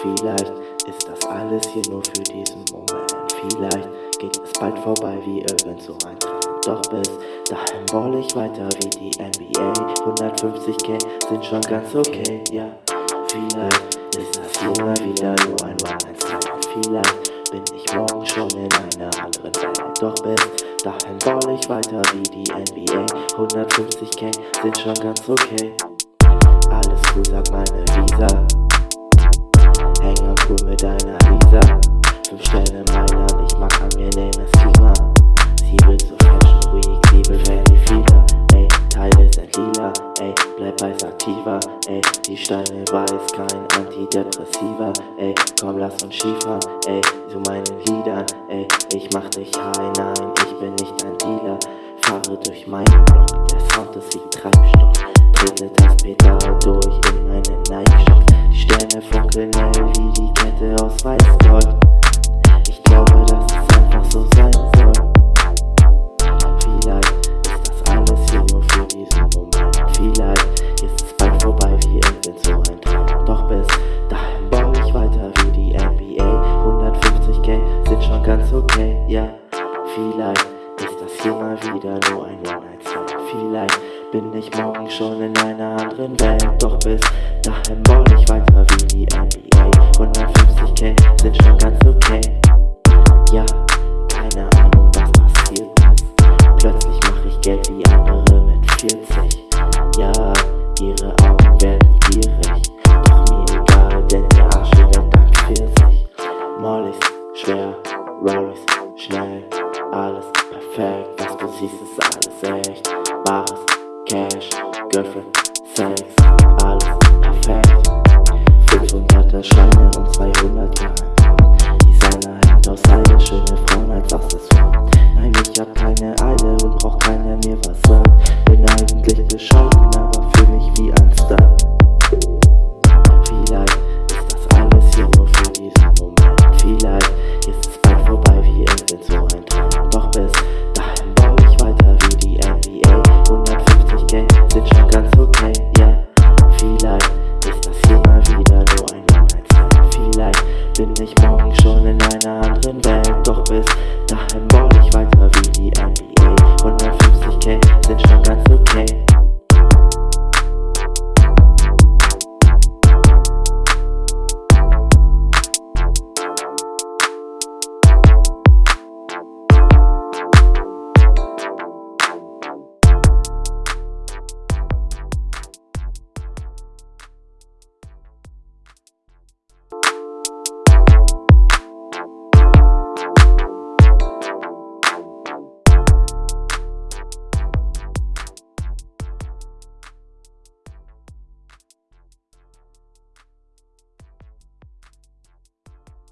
Vielleicht ist das alles hier nur für diesen Moment. Vielleicht geht es bald vorbei wie irgend so ein Traum. Doch bis dahin roll ich weiter wie die NBA. 150k sind schon ganz okay, ja. Vielleicht ist das mal wieder nur ein One-Night-Stand. Vielleicht bin ich morgen schon in einer anderen Welt. Doch bis dahin roll ich weiter wie die NBA. 150k sind schon ganz okay. Alles cool, sagt meine Visa. Cool mit deiner Lisa. Fünf Sterne meiner, ich mag angenehmes Klima. Sie will so Fashion Week, sie will Fanny Fieber. Ey, Teile sind lila, ey, bleib weiß aktiver. Ey, die Steine weiß, kein Antidepressiva. Ey, komm, lass uns Skifahren, ey, zu meinen Liedern. Ey, ich mach dich high, nein, ich bin nicht ein Dealer. Fahre durch meinen Block, der Sound ist wie Treibstoff. Trete das Pedal Traum. Doch bis dahin baue ich weiter wie die NBA. 150k sind schon ganz okay, ja. Vielleicht ist das hier mal wieder nur ein One-Night-Stand. Vielleicht bin ich morgen schon in einer anderen Welt. Doch bis dahin baue ich weiter wie die NBA. 150k sind schon ganz okay. Perfekt. Was du siehst, ist alles echt. Bares, Cash, Girlfriend, Sex,